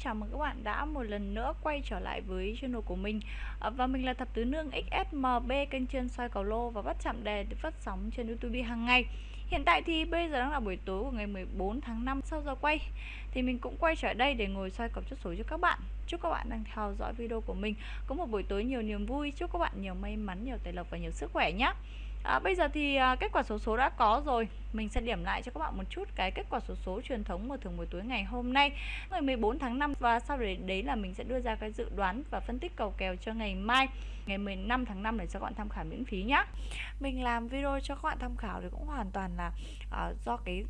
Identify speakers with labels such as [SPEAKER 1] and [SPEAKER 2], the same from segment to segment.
[SPEAKER 1] Chào mừng các bạn đã một lần nữa quay trở lại với channel của mình. Ờ, và mình là Thập Tứ Nương XSMB kênh chuyên soi cầu lô và bắt chạm đề được phát sóng trên YouTube hàng ngày. Hiện tại thì bây giờ đang là buổi tối của ngày 14 tháng 5 sau giờ quay Thì mình cũng quay trở đây để ngồi soi cọc chốt số cho các bạn. Chúc các bạn đang theo dõi video của mình Có một buổi tối nhiều niềm vui Chúc các bạn nhiều may mắn, nhiều tài lộc và nhiều sức khỏe nhé à, Bây giờ thì à, kết quả số số đã có rồi. Mình sẽ điểm lại cho các bạn một chút cái kết quả số số truyền thống mở thưởng buổi tối ngày hôm nay. Ngày 14 tháng 5 Và sau đấy, đấy là mình sẽ đưa ra cái dự đoán và phân tích cầu kèo cho ngày mai Ngày 15 tháng 5 để cho các bạn tham khảo miễn phí nhé Mình làm video cho các bạn tham khảo thì cũng hoàn toàn là à, do cái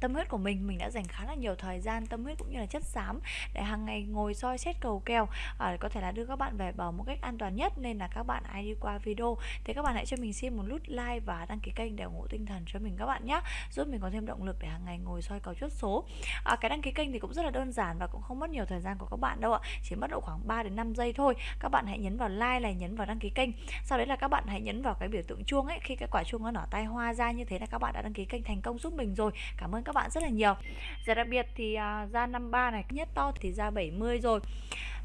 [SPEAKER 1] tâm huyết của mình mình đã dành khá là nhiều thời gian tâm huyết cũng như là chất xám để hàng ngày ngồi soi xét cầu kèo à, có thể là đưa các bạn về bờ một cách an toàn nhất. Nên là các bạn ai đi qua video thì các bạn hãy cho mình xin một nút like và đăng ký kênh để ủng hộ tinh thần cho mình các bạn nhé giúp mình có thêm động lực để hàng ngày ngồi soi cầu chốt số. À, cái đăng ký kênh thì cũng rất là đơn giản và cũng không mất nhiều thời gian của các bạn đâu ạ chỉ mất độ khoảng 3 đến 5 giây thôi. Các bạn hãy nhấn vào like này nhấn vào đăng ký kênh sau đấy là các bạn hãy nhấn vào cái biểu tượng chuông ấy. Khi cái quả chuông nó nở tay hoa ra như thế là các bạn đã đăng ký kênh thành công giúp mình rồi. Cảm ơn các bạn rất là nhiều. Giải đặc biệt thì à, ra 53 này nhất to thì ra 70 rồi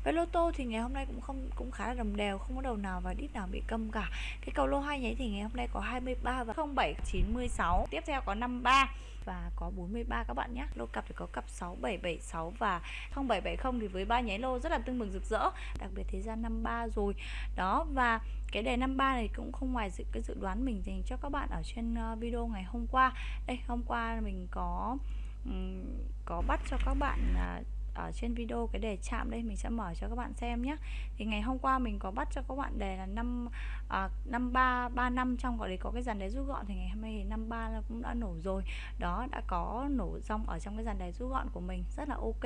[SPEAKER 1] với lô tô thì ngày hôm nay cũng không cũng khá là đồng đều không có đầu nào và đít nào bị câm cả. Cái cầu lô hai nháy thì ngày hôm nay có 23 và 07 96 tiếp theo có 53 và có 43 các bạn nhé. Lô cặp thì có cặp 6776 và 0770 thì với ba nháy lô rất là tương bừng rực rỡ. Đặc biệt thế ra 53 rồi. Đó và cái đề 53 này cũng không ngoài dự cái dự đoán mình dành cho các bạn ở trên ờ, video ngày hôm qua. Đây hôm qua mình có có bắt cho các bạn uh, ở trên video cái đề chạm đây mình sẽ mở cho các bạn xem nhé thì ngày hôm qua mình có bắt cho các bạn đề là năm à, năm ba ba năm trong gọi đấy có cái dàn đề rút gọn thì ngày hôm nay thì năm ba cũng đã nổ rồi. Đó đã có nổ rong ở trong cái dàn đề rút gọn của mình rất là ok.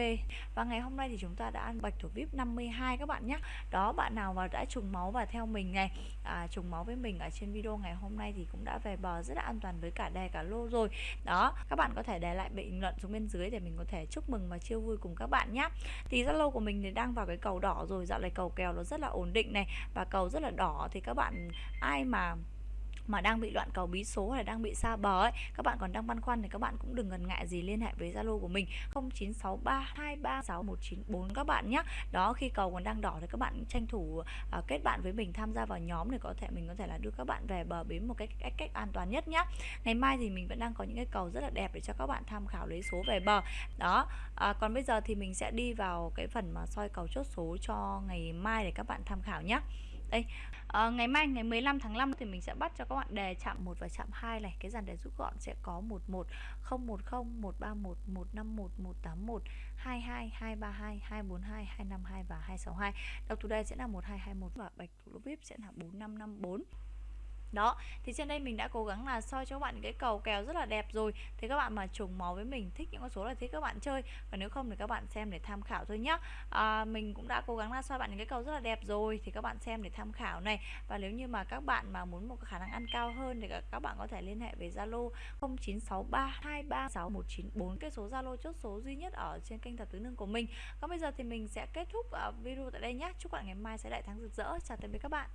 [SPEAKER 1] Và ngày hôm nay thì chúng ta đã ăn bạch thủ vip 52 các bạn nhé đó bạn nào mà đã trùng máu và theo mình này à, trùng máu với mình ở trên video ngày hôm nay thì cũng đã về bờ rất là an toàn với cả đề cả lô rồi. Đó các bạn có thể để lại bình luận xuống bên dưới để mình có thể chúc mừng và chia vui cùng các bạn bạn nhé thì Zalo của mình thì đang vào cái cầu đỏ rồi, dạo này cầu kèo nó rất là ổn định này và cầu rất là đỏ. Thì các bạn, ai mà mà đang bị loạn cầu bí số hay là đang bị xa bờ ấy các bạn còn đang băn khoăn thì các bạn cũng đừng ngần ngại gì liên hệ với Zalo của mình 0963236194 các bạn nhé. Đó khi cầu còn đang đỏ thì các bạn tranh thủ uh, kết bạn với mình tham gia vào nhóm để có thể mình có thể là đưa các bạn về bờ bến một cách cách, cách an toàn nhất nhé. Ngày mai thì mình vẫn đang có những cái cầu rất là đẹp để cho các bạn tham khảo lấy số về bờ. Đó à, còn bây giờ thì mình sẽ đi vào cái phần mà soi cầu chốt số cho ngày mai để các bạn tham khảo nhé đây à, ngày mai ngày 15 tháng 5 thì mình sẽ bắt cho các bạn đề chạm 1 và chạm 2 này. Cái dàn đề rút gọn sẽ có 11 010 131 151 181 22 232 242 252 và 262 đọc thủ đề sẽ là 1221 và bạch thủ lô vip sẽ là 4554 đó thì trên đây mình đã cố gắng là soi cho các bạn cái cầu kèo rất là đẹp rồi. Thì các bạn mà trùng máu với mình thích những con số là thích các bạn chơi. Và nếu không thì các bạn xem để tham khảo thôi nhá. À, mình cũng đã cố gắng là soi bạn những cái cầu rất là đẹp rồi thì các bạn xem để tham khảo này. Và nếu như mà các bạn mà muốn một khả năng ăn cao hơn thì các bạn có thể liên hệ với Zalo 0963236194 cái số Zalo chốt số duy nhất ở trên kênh thật tứ nương của mình. Còn bây giờ thì mình sẽ kết thúc à, video tại đây nhé chúc bạn ngày mai sẽ đại thắng rực rỡ. Chào tạm biệt các bạn.